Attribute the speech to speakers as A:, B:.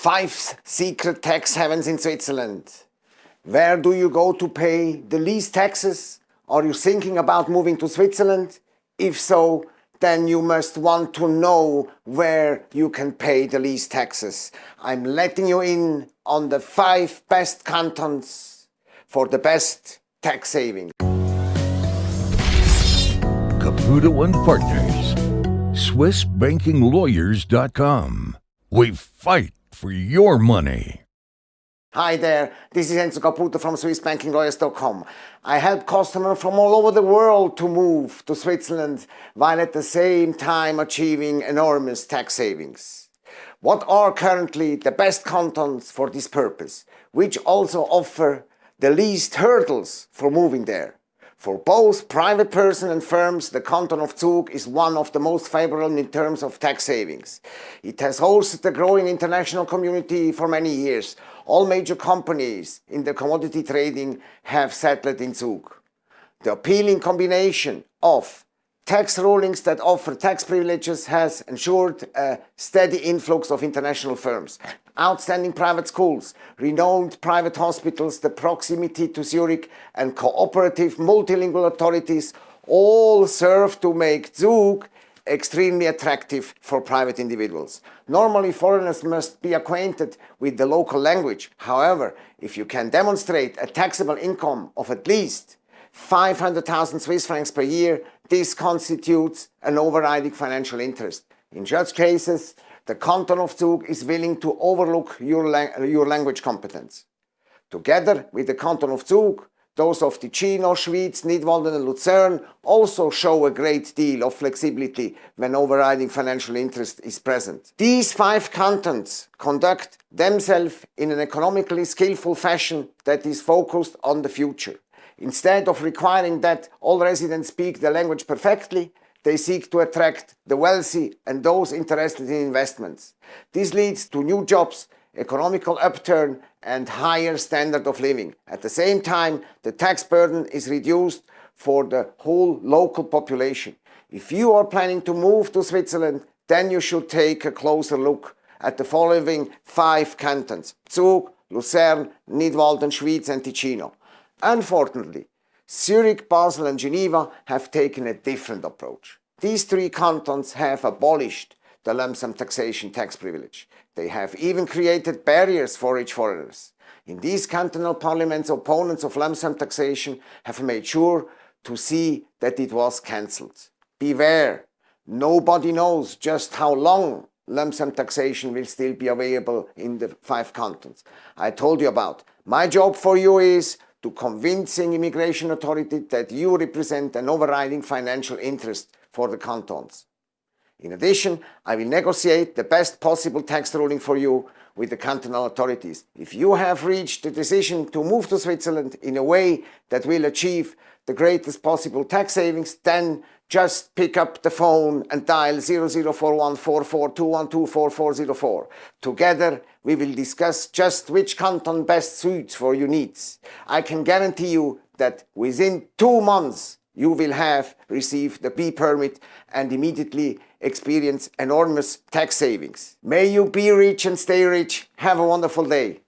A: Five secret tax havens in Switzerland. Where do you go to pay the least taxes? Are you thinking about moving to Switzerland? If so, then you must want to know where you can pay the least taxes. I'm letting you in on the five best cantons for the best tax saving.
B: Caputo and Partners, SwissBankingLawyers.com. We fight for your money.
A: Hi there, this is Enzo Caputo from SwissBankingLawyers.com. I help customers from all over the world to move to Switzerland while at the same time achieving enormous tax savings. What are currently the best cantons for this purpose, which also offer the least hurdles for moving there? For both private person and firms, the canton of Zug is one of the most favorable in terms of tax savings. It has hosted a growing international community for many years. All major companies in the commodity trading have settled in Zug. The appealing combination of tax rulings that offer tax privileges has ensured a steady influx of international firms. Outstanding private schools, renowned private hospitals, the proximity to Zurich and cooperative multilingual authorities all serve to make Zug extremely attractive for private individuals. Normally foreigners must be acquainted with the local language. However, if you can demonstrate a taxable income of at least 500,000 Swiss francs per year, this constitutes an overriding financial interest. In such cases, the canton of Zug is willing to overlook your, your language competence. Together with the canton of Zug, those of Ticino, Schwyz, Nidwalden and Lucerne also show a great deal of flexibility when overriding financial interest is present. These five cantons conduct themselves in an economically skillful fashion that is focused on the future. Instead of requiring that all residents speak the language perfectly, they seek to attract the wealthy and those interested in investments. This leads to new jobs, economical upturn and higher standard of living. At the same time, the tax burden is reduced for the whole local population. If you are planning to move to Switzerland, then you should take a closer look at the following five cantons, Zug, Lucerne, Nidwalden, Schwyz and Ticino. Unfortunately, Zurich, Basel and Geneva have taken a different approach. These three cantons have abolished the lump sum taxation tax privilege. They have even created barriers for rich foreigners. In these cantonal parliaments, opponents of lump sum taxation have made sure to see that it was cancelled. Beware, nobody knows just how long lump sum taxation will still be available in the five cantons. I told you about. My job for you is to convincing immigration authority that you represent an overriding financial interest for the cantons. In addition, I will negotiate the best possible tax ruling for you with the cantonal authorities. If you have reached the decision to move to Switzerland in a way that will achieve the greatest possible tax savings, then just pick up the phone and dial 00414421244404. Together, we will discuss just which canton best suits for your needs. I can guarantee you that within two months, you will have received the B permit and immediately experience enormous tax savings. May you be rich and stay rich. Have a wonderful day.